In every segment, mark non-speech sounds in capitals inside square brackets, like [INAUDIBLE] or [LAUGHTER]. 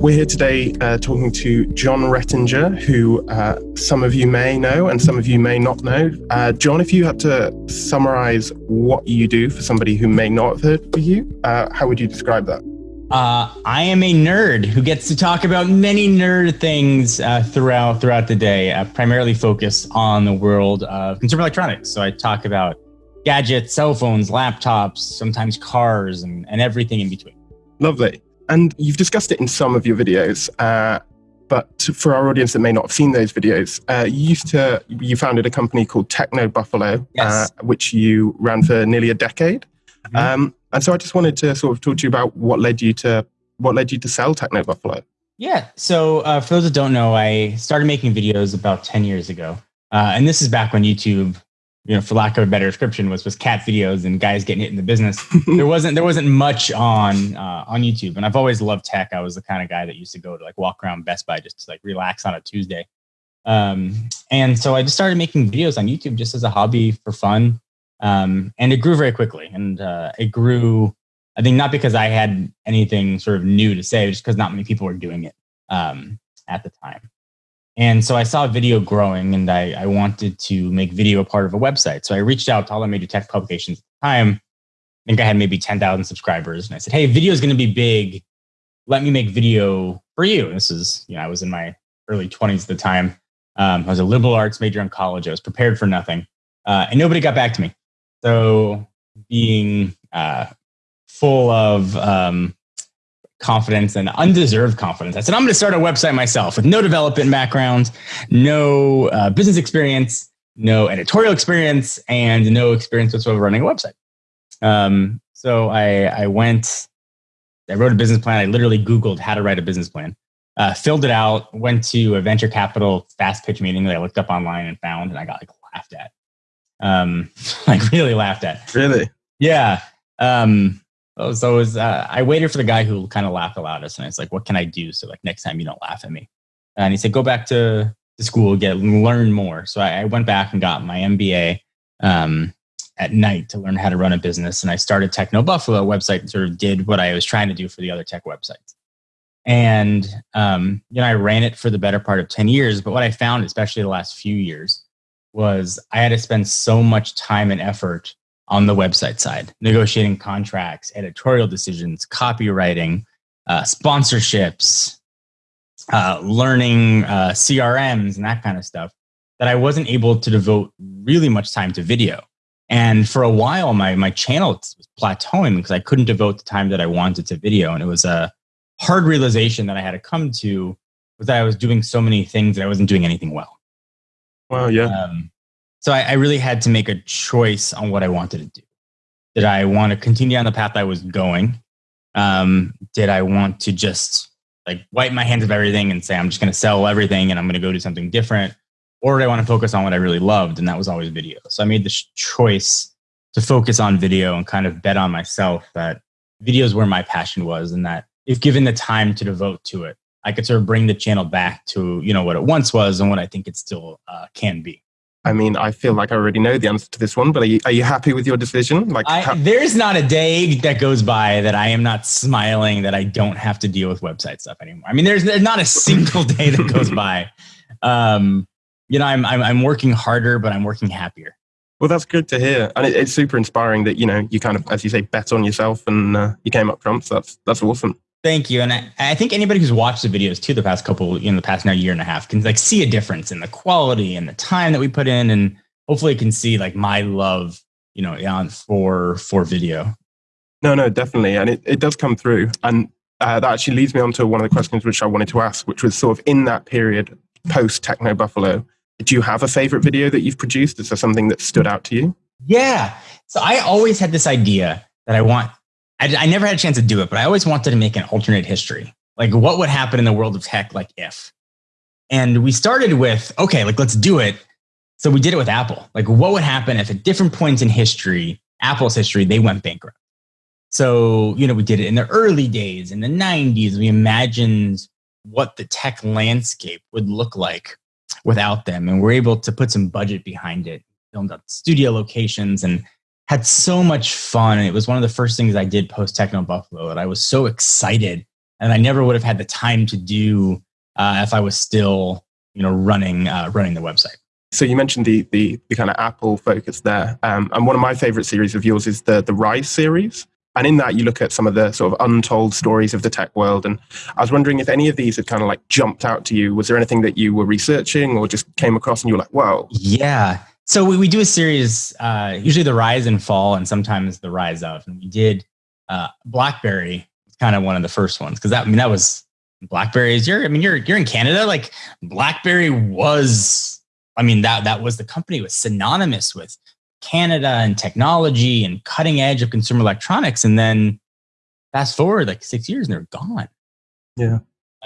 We're here today uh, talking to Jon Rettinger, who uh, some of you may know and some of you may not know. Uh, Jon, if you had to summarize what you do for somebody who may not have heard of you, uh, how would you describe that? Uh, I am a nerd who gets to talk about many nerd things uh, throughout throughout the day. Primarily focused on the world of consumer electronics. So I talk about gadgets, cell phones, laptops, sometimes cars, and, and everything in between. Lovely. And you've discussed it in some of your videos, uh, but for our audience that may not have seen those videos, uh, you used to you founded a company called Techno Buffalo, yes. uh, which you ran for nearly a decade. Mm-hmm. Um, and so I just wanted to sort of talk to you about what led you to what led you to sell Techno Buffalo. Yeah. So uh, for those that don't know, I started making videos about ten years ago, uh, and this is back when YouTube you know, for lack of a better description, was was cat videos and guys getting hit in the business. [LAUGHS] there wasn't there wasn't much on uh, on YouTube, and I've always loved tech. I was the kind of guy that used to go to like walk around Best Buy just to like relax on a Tuesday. Um, and so I just started making videos on YouTube just as a hobby for fun, um, and it grew very quickly. And uh, it grew, I think, not because I had anything sort of new to say, just because not many people were doing it um, at the time. And so I saw video growing and I, I wanted to make video a part of a website. So I reached out to all the major tech publications at the time. I think I had maybe 10,000 subscribers. And I said, hey, video is going to be big. Let me make video for you. This is, you know, I was in my early 20s at the time. Um, I was a liberal arts major in college. I was prepared for nothing. Uh, and nobody got back to me. So being uh, full of um, confidence and undeserved confidence. I said, I'm going to start a website myself with no development background, no uh, business experience, no editorial experience, and no experience whatsoever running a website. Um, so I, I went, I wrote a business plan. I literally Googled how to write a business plan, uh, filled it out, went to a venture capital fast pitch meeting that I looked up online and found, and I got like laughed at. Um, [LAUGHS] like really laughed at. Really? Yeah. Um, Oh, so it was, uh, I waited for the guy who kind of laughed the loudest, and I was like, "What can I do so like next time you don't laugh at me?" And he said, "Go back to, to school, get learn more." So I, I went back and got my MBA um, at night to learn how to run a business, and I started Techno Buffalo website and sort of did what I was trying to do for the other tech websites. And um, you know, I ran it for the better part of ten years. But what I found, especially the last few years, was I had to spend so much time and effort on the website side, negotiating contracts, editorial decisions, copywriting, uh, sponsorships, uh, learning uh, CRMs and that kind of stuff, that I wasn't able to devote really much time to video. And for a while, my, my channel was plateauing because I couldn't devote the time that I wanted to video. And it was a hard realization that I had to come to was that I was doing so many things that I wasn't doing anything well. Well, yeah. Um, so I, I, really had to make a choice on what I wanted to do. Did I want to continue on the path I was going? Um, did I want to just like wipe my hands of everything and say I'm just going to sell everything and I'm going to go do something different? Or did I want to focus on what I really loved? And that was always video. So I made this choice to focus on video and kind of bet on myself that video is where my passion was and that if given the time to devote to it, I could sort of bring the channel back to, you know, what it once was and what I think it still uh, can be. I mean, I feel like I already know the answer to this one, but are you, are you happy with your decision? Like, I, there's not a day that goes by that I am not smiling that I don't have to deal with website stuff anymore. I mean, there's, there's not a single day that goes by. Um, you know, I'm, I'm, I'm working harder, but I'm working happier. Well, that's good to hear, and it, it's super inspiring that you know you kind of, as you say, bet on yourself and uh, you came up trumps. That's that's awesome. Thank you. And I, I, think anybody who's watched the videos too, the past couple, you know, the past now year and a half can like see a difference in the quality and the time that we put in. And hopefully can see like my love, you know, on for, for video. No, no, definitely. And it, it does come through. And uh, that actually leads me on to one of the questions which I wanted to ask, which was sort of in that period post Techno Buffalo, do you have a favorite video that you've produced? Is there something that stood out to you? Yeah. So I always had this idea that I want I, I never had a chance to do it, but I always wanted to make an alternate history. Like, what would happen in the world of tech, like if? And we started with, okay, like, let's do it. So we did it with Apple. Like, what would happen if at different points in history, Apple's history, they went bankrupt? So, you know, we did it in the early days, in the 90s. We imagined what the tech landscape would look like without them. And we're able to put some budget behind it, filmed up studio locations and had so much fun. And it was one of the first things I did post Techno Buffalo that I was so excited and I never would have had the time to do uh, if I was still you know running uh, running the website. So you mentioned the the, the kind of Apple focus there, um, and one of my favorite series of yours is the the Rise series. And in that, you look at some of the sort of untold stories of the tech world. And I was wondering if any of these had kind of like jumped out to you. Was there anything that you were researching or just came across and you were like, "Wow"? Yeah. So we, we do a series, uh, usually the rise and fall, and sometimes the rise of. And we did uh, BlackBerry, kind of one of the first ones because that I mean that was BlackBerry is you're I mean you're you're in Canada like BlackBerry was I mean that that was the company was synonymous with Canada and technology and cutting edge of consumer electronics and then fast forward like 6 years and they're gone. Yeah.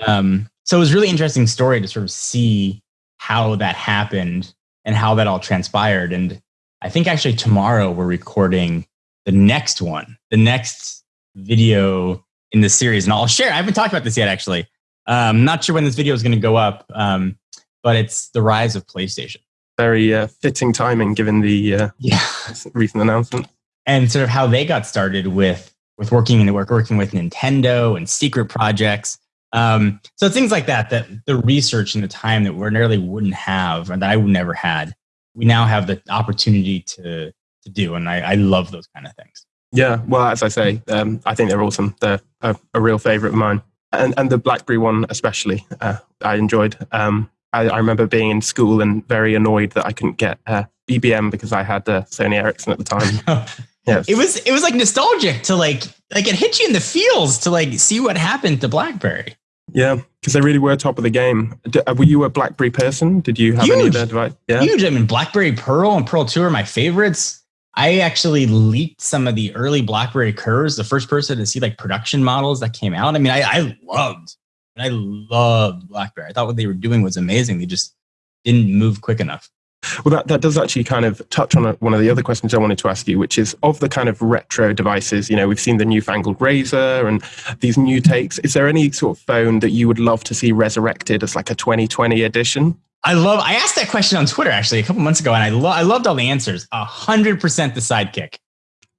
Um so it was really interesting story to sort of see how that happened and how that all transpired and I think actually tomorrow we're recording the next one, the next video in the series. And I'll share, I haven't talked about this yet, actually. I'm um, not sure when this video is going to go up, um, but it's the rise of PlayStation. Very uh, fitting timing given the uh, yeah. [LAUGHS] recent announcement. And sort of how they got started with, with working in the work, working with Nintendo and secret projects. Um, so things like that, that the research and the time that we ordinarily wouldn't have, and that I would never had, we now have the opportunity to, to do. And I, I love those kind of things. Yeah, well, as I say, um, I think they're awesome. They're a, a, real favorite of mine, and and the BlackBerry one especially. Uh, I enjoyed. Um, I, I, remember being in school and very annoyed that I couldn't get uh, BBM because I had uh, Sony Ericsson at the time. [LAUGHS] yes. It was it was like nostalgic to like like it hit you in the feels to like see what happened to BlackBerry. Yeah, because they really were top of the game. D- uh, were you a BlackBerry person? Did you have Huge. any of their device? Yeah, huge. I mean, BlackBerry Pearl and Pearl Two are my favorites. I actually leaked some of the early BlackBerry curves, the first person to see like production models that came out. I mean, I, I loved, I loved BlackBerry. I thought what they were doing was amazing. They just didn't move quick enough. Well, that, that does actually kind of touch on a, one of the other questions I wanted to ask you, which is of the kind of retro devices, you know, we've seen the newfangled Razr and these new takes. Is there any sort of phone that you would love to see resurrected as like a 2020 edition? I love. I asked that question on Twitter actually a couple months ago, and I lo- I loved all the answers. A hundred percent the sidekick.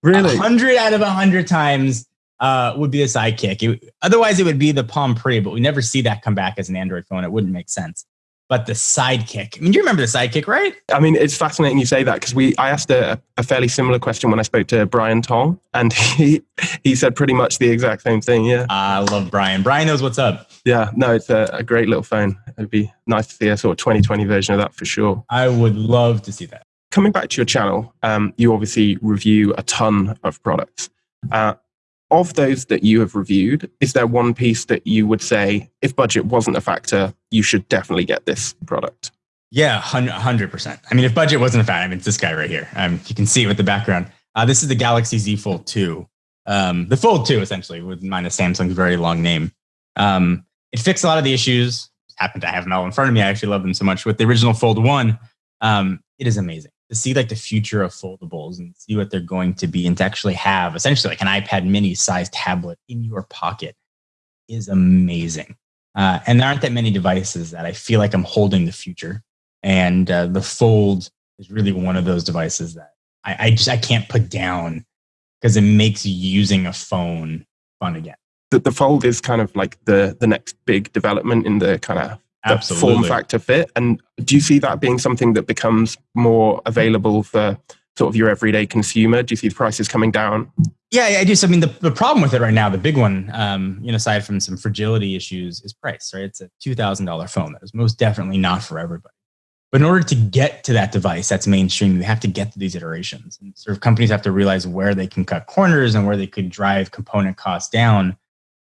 Really, hundred out of a hundred times uh, would be the sidekick. It, otherwise, it would be the Palm Pre, but we never see that come back as an Android phone. It wouldn't make sense but the sidekick. I mean, you remember the sidekick, right? I mean, it's fascinating you say that because we I asked a, a, fairly similar question when I spoke to Brian Tong, and [LAUGHS] he he said pretty much the exact same thing. Yeah, I love Brian. Brian knows what's up. Yeah, no, it's a, a great little phone. It'd be nice to see a sort of 2020 version of that for sure. I would love to see that. Coming back to your channel, um, you obviously review a ton of products. Uh, of those that you have reviewed, is there one piece that you would say, if budget wasn't a factor, you should definitely get this product? Yeah, 100%. I mean, if budget wasn't a factor, I mean, it's this guy right here. Um, you can see it with the background. Uh, this is the Galaxy Z Fold 2. Um, the Fold 2, essentially, with minus Samsung's very long name. Um, it fixed a lot of the issues. Happened to have them all in front of me. I actually love them so much. With the original Fold 1, um, it is amazing to see like the future of foldables and see what they're going to be and to actually have essentially like an iPad mini sized tablet in your pocket is amazing. Uh, and there aren't that many devices that I feel like I'm holding the future. And uh, the Fold is really one of those devices that I, I just I can't put down because it makes using a phone fun again. The, the Fold is kind of like the the next big development in the kind of Absolutely. form factor fit. And do you see that being something that becomes more available for sort of your everyday consumer? Do you see the prices coming down? Yeah, I do. So, I mean, the, the problem with it right now, the big one, um, you know, aside from some fragility issues, is price, right? It's a $2,000 phone. That is most definitely not for everybody. But in order to get to that device that's mainstream, you have to get to these iterations. And sort of companies have to realize where they can cut corners and where they could drive component costs down.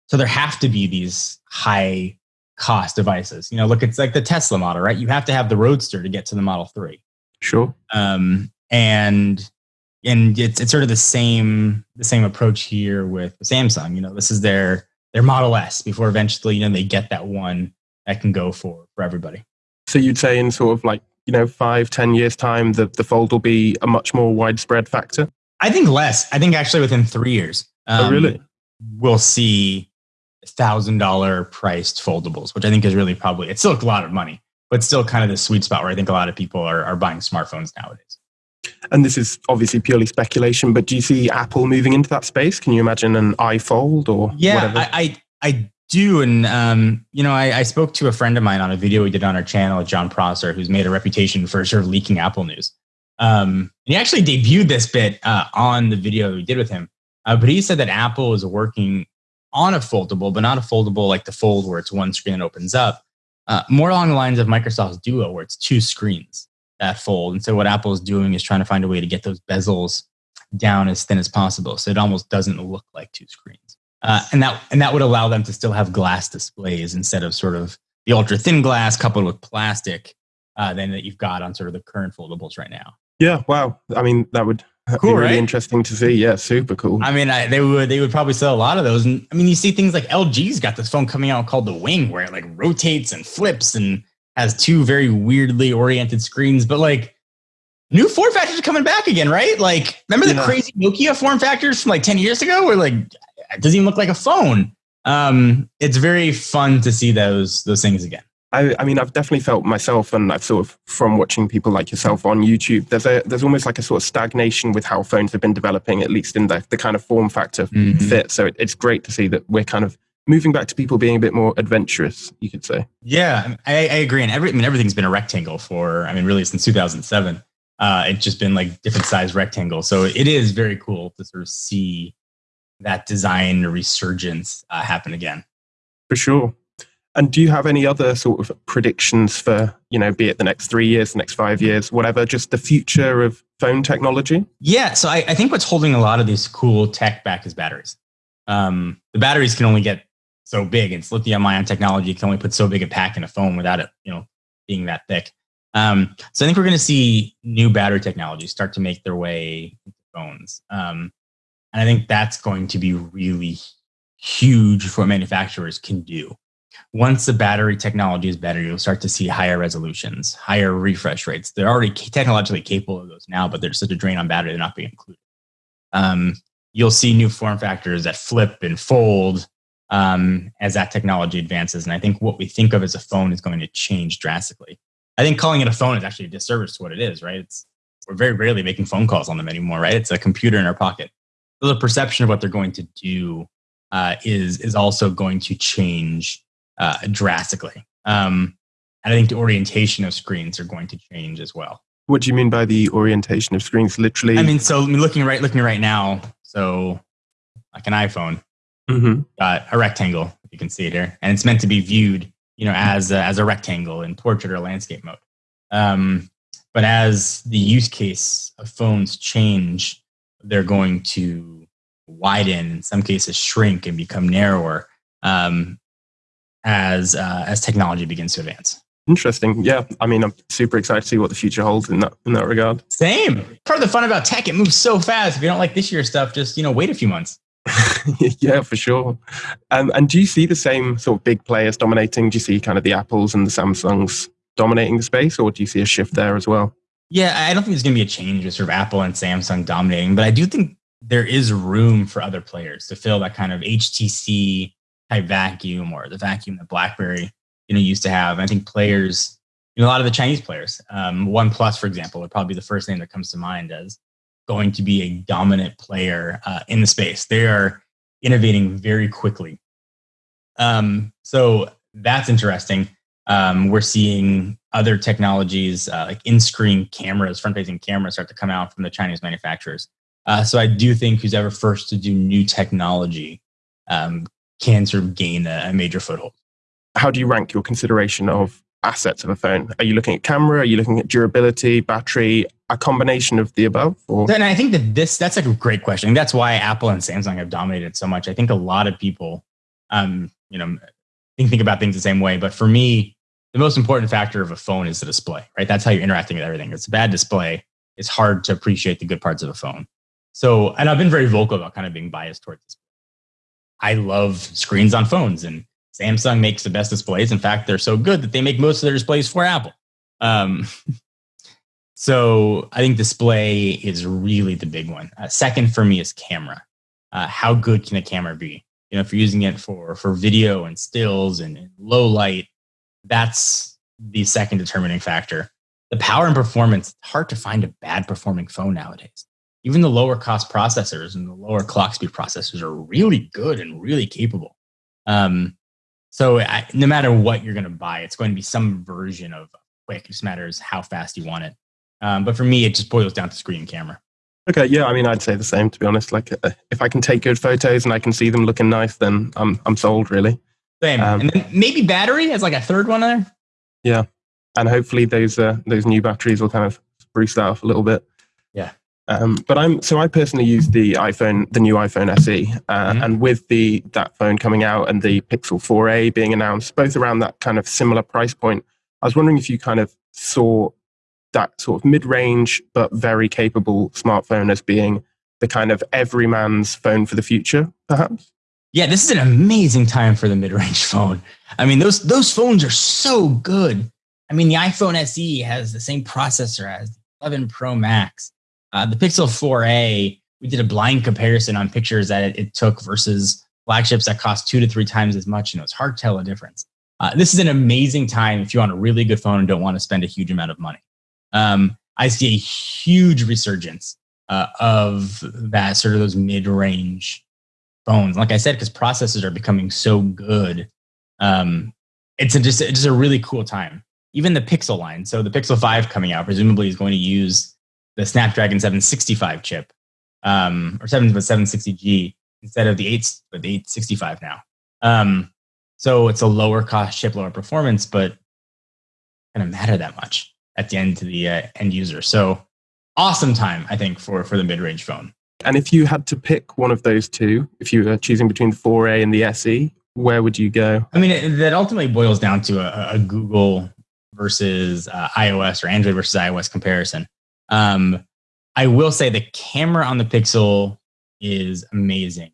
So there have to be these high cost devices. You know, look, it's like the Tesla model, right? You have to have the Roadster to get to the Model 3. Sure. Um, and and it's it's sort of the same the same approach here with Samsung. You know, this is their their Model S before eventually, you know, they get that one that can go for for everybody. So you'd say in sort of like, you know, five, ten years time, the, the fold will be a much more widespread factor? I think less. I think actually within three years. Um, oh, really? Um, we'll see thousand dollar priced foldables, which I think is really probably it's still a lot of money, but still kind of the sweet spot where I think a lot of people are, are buying smartphones nowadays. And this is obviously purely speculation, but do you see Apple moving into that space? Can you imagine an iFold or yeah, whatever? I, I, I do. And, um, you know, I, I, spoke to a friend of mine on a video we did on our channel, Jon Prosser, who's made a reputation for sort of leaking Apple news. Um, he actually debuted this bit uh, on the video we did with him. Uh, but he said that Apple is working on a foldable, but not a foldable like the Fold where it's one screen that opens up. Uh, more along the lines of Microsoft's Duo, where it's two screens that fold. And so what Apple is doing is trying to find a way to get those bezels down as thin as possible, so it almost doesn't look like two screens. Uh, and that and that would allow them to still have glass displays instead of sort of the ultra thin glass coupled with plastic uh, than that you've got on sort of the current foldables right now. Yeah, wow. I mean, that would cool, really right? interesting to see. Yeah, super cool. I mean, I, they would they would probably sell a lot of those. And I mean, you see things like LG's got this phone coming out called the Wing, where it like rotates and flips and has two very weirdly oriented screens. But like, new form factors are coming back again, right? Like, remember the yeah. crazy Nokia form factors from like ten years ago, where like it doesn't even look like a phone. Um, it's very fun to see those those things again. I, I, mean, I've definitely felt myself, and I've sort of from watching people like yourself on YouTube. There's a there's almost like a sort of stagnation with how phones have been developing, at least in the the kind of form factor mm-hmm. fit. So it, it's great to see that we're kind of moving back to people being a bit more adventurous. You could say. Yeah, I, I agree. And every I mean, everything's been a rectangle for I mean, really since 2007. Uh, it's just been like different size rectangles. So it is very cool to sort of see that design resurgence uh, happen again. For sure. And do you have any other sort of predictions for, you know, be it the next three years, the next five years, whatever, just the future of phone technology? Yeah. So I, I think what's holding a lot of this cool tech back is batteries. Um, the batteries can only get so big. It's lithium ion technology can only put so big a pack in a phone without it, you know, being that thick. Um, so I think we're going to see new battery technologies start to make their way into phones. Um, and I think that's going to be really huge for what manufacturers can do. Once the battery technology is better, you'll start to see higher resolutions, higher refresh rates. They're already technologically capable of those now, but there's such a drain on battery, they're not being included. Um, you'll see new form factors that flip and fold um, as that technology advances. And I think what we think of as a phone is going to change drastically. I think calling it a phone is actually a disservice to what it is, right? It's we're very rarely making phone calls on them anymore, right? It's a computer in our pocket so the perception of what they're going to do uh, is is also going to change uh, drastically. Um, and I think the orientation of screens are going to change as well. What do you mean by the orientation of screens? Literally, I mean, so I mean, looking right, looking right now. So, like an iPhone, mm-hmm. got a rectangle. You can see it here, and it's meant to be viewed, you know, as a, as a rectangle in portrait or landscape mode. Um, but as the use case of phones change, they're going to widen, in some cases shrink and become narrower um, as uh, as technology begins to advance. Interesting. Yeah, I mean, I'm super excited to see what the future holds in that in that regard. Same. Part of the fun about tech, it moves so fast. If you don't like this year's stuff, just you know, wait a few months. [LAUGHS] yeah, for sure. Um, and do you see the same sort of big players dominating? Do you see kind of the Apples and the Samsungs dominating the space, or do you see a shift there as well? Yeah, I don't think there's going to be a change with sort of Apple and Samsung dominating, but I do think there is room for other players to fill that kind of HTC type vacuum or the vacuum that BlackBerry you know used to have. I think players, you know, a lot of the Chinese players, um, OnePlus, for example, would probably be the first name that comes to mind as going to be a dominant player uh, in the space. They are innovating very quickly. Um, so that's interesting. Um, we're seeing other technologies uh, like in-screen cameras, front-facing cameras, start to come out from the Chinese manufacturers. Uh, so I do think who's ever first to do new technology um, can sort of gain a, a, major foothold. How do you rank your consideration of assets of a phone? Are you looking at camera? Are you looking at durability, battery, a combination of the above? Or? And I think that this that's a great question. That's why Apple and Samsung have dominated so much. I think a lot of people, um, you know, think, think about things the same way. But for me, the most important factor of a phone is the display, right? That's how you're interacting with everything. It's a bad display. It's hard to appreciate the good parts of a phone. So, and I've been very vocal about kind of being biased towards this. I love screens on phones, and Samsung makes the best displays. In fact, they're so good that they make most of their displays for Apple. Um, [LAUGHS] so, I think display is really the big one. Uh, second for me is camera. Uh, how good can a camera be? You know, if you're using it for for video and stills and, low light, that's the second determining factor. The power and performance, it's hard to find a bad performing phone nowadays. Even the lower cost processors and the lower clock speed processors are really good and really capable. Um, So I, no matter what you're going to buy, it's going to be some version of quick. It just matters how fast you want it. Um, but for me, it just boils down to screen and camera. Okay, yeah, I mean, I'd say the same to be honest. Like, uh, if I can take good photos and I can see them looking nice, then I'm I'm sold really. Same, um, and then maybe battery as like a third one there. Yeah, and hopefully those uh, those new batteries will kind of spruce that up a little bit. Um, but I'm so I personally use the iPhone, the new iPhone SE, uh, mm-hmm. and with the that phone coming out and the Pixel 4a being announced, both around that kind of similar price point. I was wondering if you kind of saw that sort of mid-range but very capable smartphone as being the kind of everyman's phone for the future, perhaps. Yeah, this is an amazing time for the mid-range [LAUGHS] phone. I mean, those those phones are so good. I mean, the iPhone SE has the same processor as the 11 Pro Max. Uh, the Pixel 4a, we did a blind comparison on pictures that it, it, took versus flagships that cost two to three times as much, and it was hard to tell a difference. Uh, this is an amazing time if you want a really good phone and don't want to spend a huge amount of money. Um, I see a huge resurgence uh, of that sort of those mid-range phones. Like I said, because processors are becoming so good, um, it's a, just it's just a really cool time. Even the Pixel line, so the Pixel Five coming out presumably is going to use the Snapdragon 765 chip um, or 7 760G instead of the 8 but the 865 now. Um, so it's a lower cost chip, lower performance, but kind of matter that much at the end to the uh, end user. So awesome time, I think, for for the mid range phone. And if you had to pick one of those two, if you were choosing between the 4A and the SE, where would you go? I mean, it, that ultimately boils down to a, a Google versus uh, iOS or Android versus iOS comparison. Um, I will say the camera on the Pixel is amazing.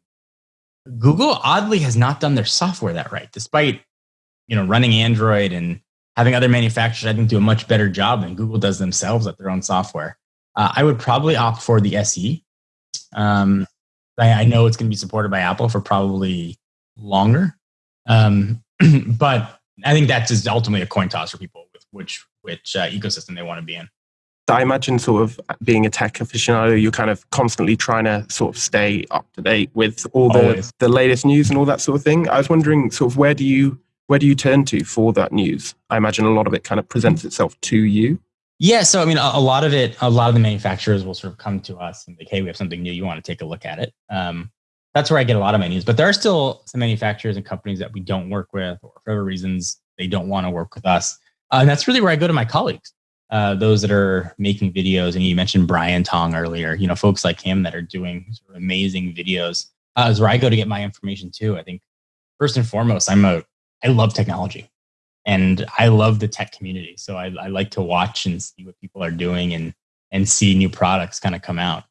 Google oddly has not done their software that right, despite you know running Android and having other manufacturers, I think, do a much better job than Google does themselves at their own software. Uh, I would probably opt for the SE. Um, I, I, know it's going to be supported by Apple for probably longer, um, [CLEARS THROAT] but I think that's just ultimately a coin toss for people with which which uh, ecosystem they want to be in. I imagine, sort of being a tech aficionado, you're kind of constantly trying to sort of stay up to date with all the the latest news and all that sort of thing. I was wondering, sort of, where do you where do you turn to for that news? I imagine a lot of it kind of presents itself to you. Yeah, so I mean, a, a lot of it, a lot of the manufacturers will sort of come to us and like, "Hey, we have something new. You want to take a look at it?" Um, that's where I get a lot of my news. But there are still some manufacturers and companies that we don't work with, or for other reasons they don't want to work with us. Uh, and that's really where I go to my colleagues, uh, those that are making videos. And you mentioned Brian Tong earlier. You know, folks like him that are doing sort of amazing videos uh, is where I go to get my information too. I think first and foremost, I'm a I love technology and I love the tech community. So I, I like to watch and see what people are doing and, and see new products kind of come out.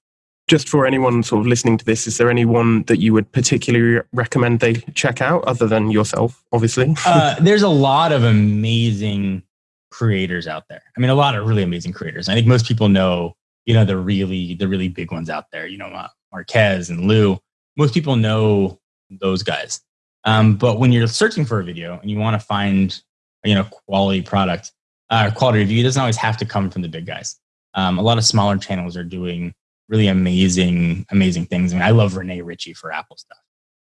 Just for anyone sort of listening to this, is there anyone that you would particularly recommend they check out other than yourself, obviously? uh, [LAUGHS] there's a lot of amazing creators out there. I mean, a lot of really amazing creators. I think most people know, you know, the really, the really big ones out there, you know, uh, Marques and Lew. Most people know those guys. Um, but when you're searching for a video and you want to find, you know, quality product, uh, quality review, it doesn't always have to come from the big guys. Um, a lot of smaller channels are doing really amazing, amazing things. I mean, I love Rene Ritchie for Apple stuff.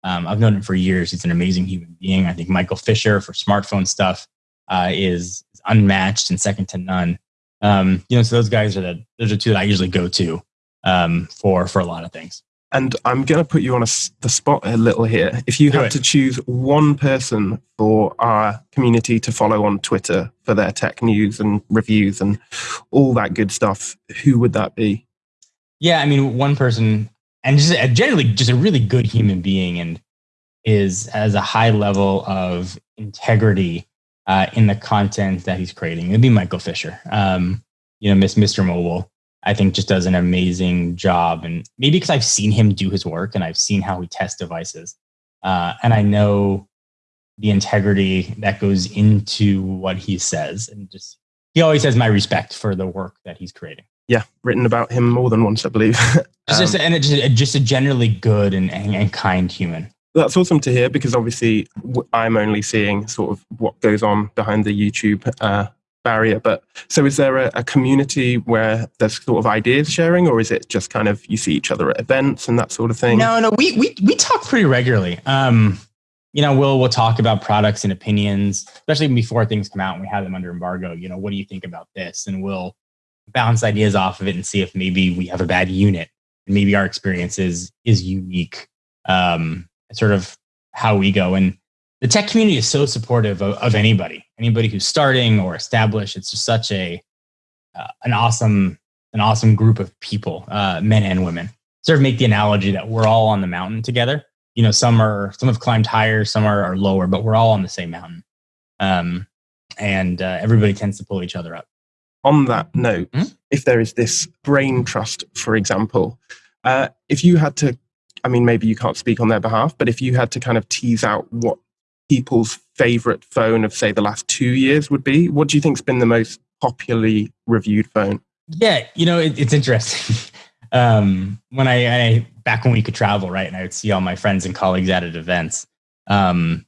Um, I've known him for years. He's an amazing human being. I think Michael Fisher for smartphone stuff uh, is, unmatched and second to none. Um, you know, so those guys are the those are two that I usually go to um, for for a lot of things. And I'm going to put you on a, the spot a little here. If you had to choose one person for our community to follow on Twitter for their tech news and reviews and all that good stuff, who would that be? Yeah, I mean, one person, and just generally just a really good human being, and is has a high level of integrity uh, in the content that he's creating. It'd be Michael Fisher. Um, you know, Miss Mr. Mobile. I think just does an amazing job. And maybe because I've seen him do his work and I've seen how he tests devices. Uh, and I know the integrity that goes into what he says. And just, he always has my respect for the work that he's creating. Yeah, written about him more than once, I believe. [LAUGHS] um, just, and it's just, just a generally good and, and, and kind human. That's awesome to hear because obviously I'm only seeing sort of what goes on behind the YouTube uh, barrier. But so is there a, a, community where there's sort of ideas sharing, or is it just kind of you see each other at events and that sort of thing? No, no, we we we talk pretty regularly. Um, you know, we'll we'll talk about products and opinions, especially before things come out and we have them under embargo. You know, what do you think about this? And we'll bounce ideas off of it and see if maybe we have a bad unit and maybe our experience is is unique. Um, sort of how we go. And the tech community is so supportive of, of anybody, anybody who's starting or established. It's just such a uh, an awesome an awesome group of people, uh, men and women. Sort of make the analogy that we're all on the mountain together. You know, some are some have climbed higher, some are, are lower, but we're all on the same mountain. Um, and uh, everybody tends to pull each other up. On that note, mm-hmm. if there is this brain trust, for example, uh, if you had to, I mean, maybe you can't speak on their behalf, but if you had to kind of tease out what people's favorite phone of, say, the last two years would be, what do you think's been the most popularly reviewed phone? Yeah, you know, it, it's interesting. [LAUGHS] um, when I, I, back when we could travel, right, and I would see all my friends and colleagues at events, um,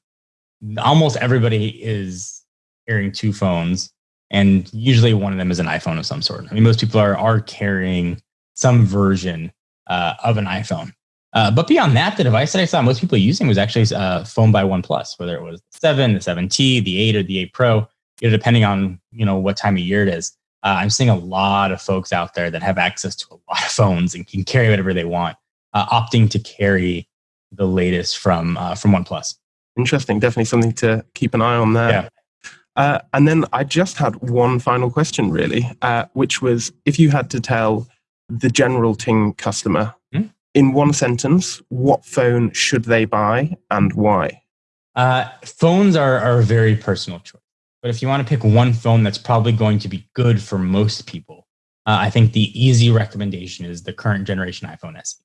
almost everybody is carrying two phones, and usually one of them is an iPhone of some sort. I mean, most people are are carrying some version uh, of an iPhone. Uh, but beyond that, the device that I saw most people using was actually a uh, phone by OnePlus, whether it was the 7, the 7T, the 8, or the 8 Pro, you know, depending on you know what time of year it is. Uh, I'm seeing a lot of folks out there that have access to a [LAUGHS] lot of phones and can carry whatever they want, uh, opting to carry the latest from uh, from OnePlus. Interesting, definitely something to keep an eye on there. Yeah. Uh, and then I just had one final question, really, uh, which was if you had to tell the general Ting customer? In one sentence, what phone should they buy and why? Uh, phones are, are a very personal choice. But if you want to pick one phone that's probably going to be good for most people, uh, I think the easy recommendation is the current generation iPhone SE.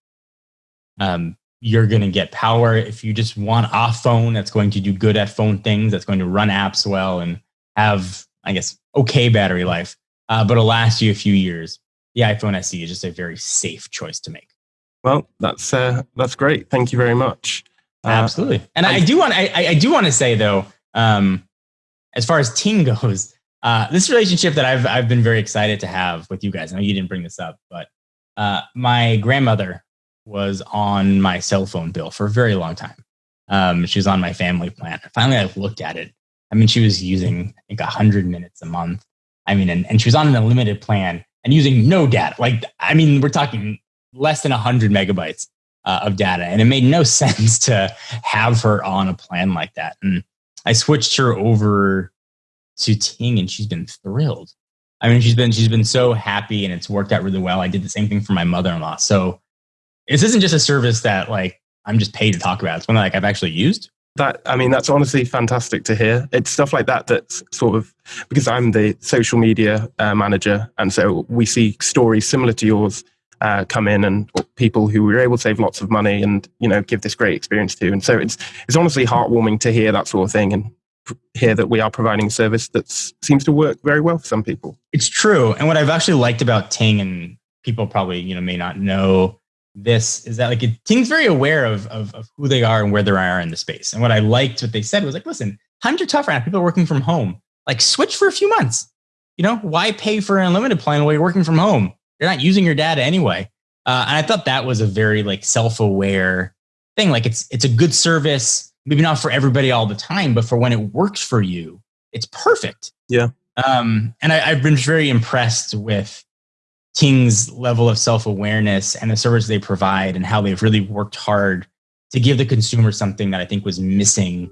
Um, you're going to get power if you just want a phone that's going to do good at phone things, that's going to run apps well and have, I guess, okay battery life, uh, but it'll last you a few years. The iPhone SE is just a very safe choice to make. Well, that's uh, that's great. Thank you very much. Uh, Absolutely, and I, I, do want I, I do want to say though, um, as far as Ting [LAUGHS] goes, uh, this relationship that I've I've been very excited to have with you guys. I know you didn't bring this up, but uh, my grandmother was on my cell phone bill for a very long time. Um, she was on my family plan. Finally, I looked at it. I mean, she was using I think hundred minutes a month. I mean, and, and she was on an unlimited plan and using no data. Like, I mean, we're talking less than hundred megabytes uh, of data, and it made no [LAUGHS] sense to have her on a plan like that. And I switched her over to Ting and she's been thrilled. I mean, she's been she's been so happy and it's worked out really well. I did the same thing for my mother-in-law. So this isn't just a service that like I'm just paid to talk about. It's one that like I've actually used. That I mean, that's honestly fantastic to hear. It's stuff like that that's sort of because I'm the social media uh, manager, and so we see stories similar to yours uh, come in and people who were able to save lots of money and you know give this great experience to. And so it's it's honestly heartwarming to hear that sort of thing and hear that we are providing a service that seems to work very well for some people. It's true, and what I've actually liked about Ting and people probably you know may not know this is that like it, Ting's very aware of, of, of who they are and where they are in the space. And what I liked what they said was like, listen, times are tough right now. People are working from home. Like switch for a few months. You know, why pay for an unlimited plan while you're working from home? You're not using your data anyway. Uh, and I thought that was a very like self-aware thing. Like it's it's a good service, maybe not for everybody all the time, but for when it works for you, it's perfect. Yeah. Um, and I, have been very impressed with Ting's level of self-awareness and the service they provide and how they've really worked hard to give the consumer something that I think was missing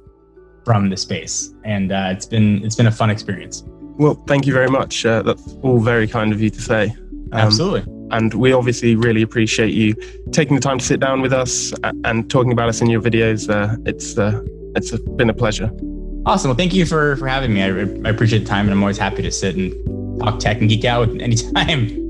from the space. And uh, it's been it's been a fun experience. Well, thank you very much. Uh, that's all very kind of you to say. Um, Absolutely. And we obviously really appreciate you taking the time to sit down with us and talking about us in your videos. Uh, it's uh, it's been a pleasure. Awesome. Well, thank you for for having me. I, I appreciate the time, and I'm always happy to sit and talk tech and geek out [LAUGHS] anytime.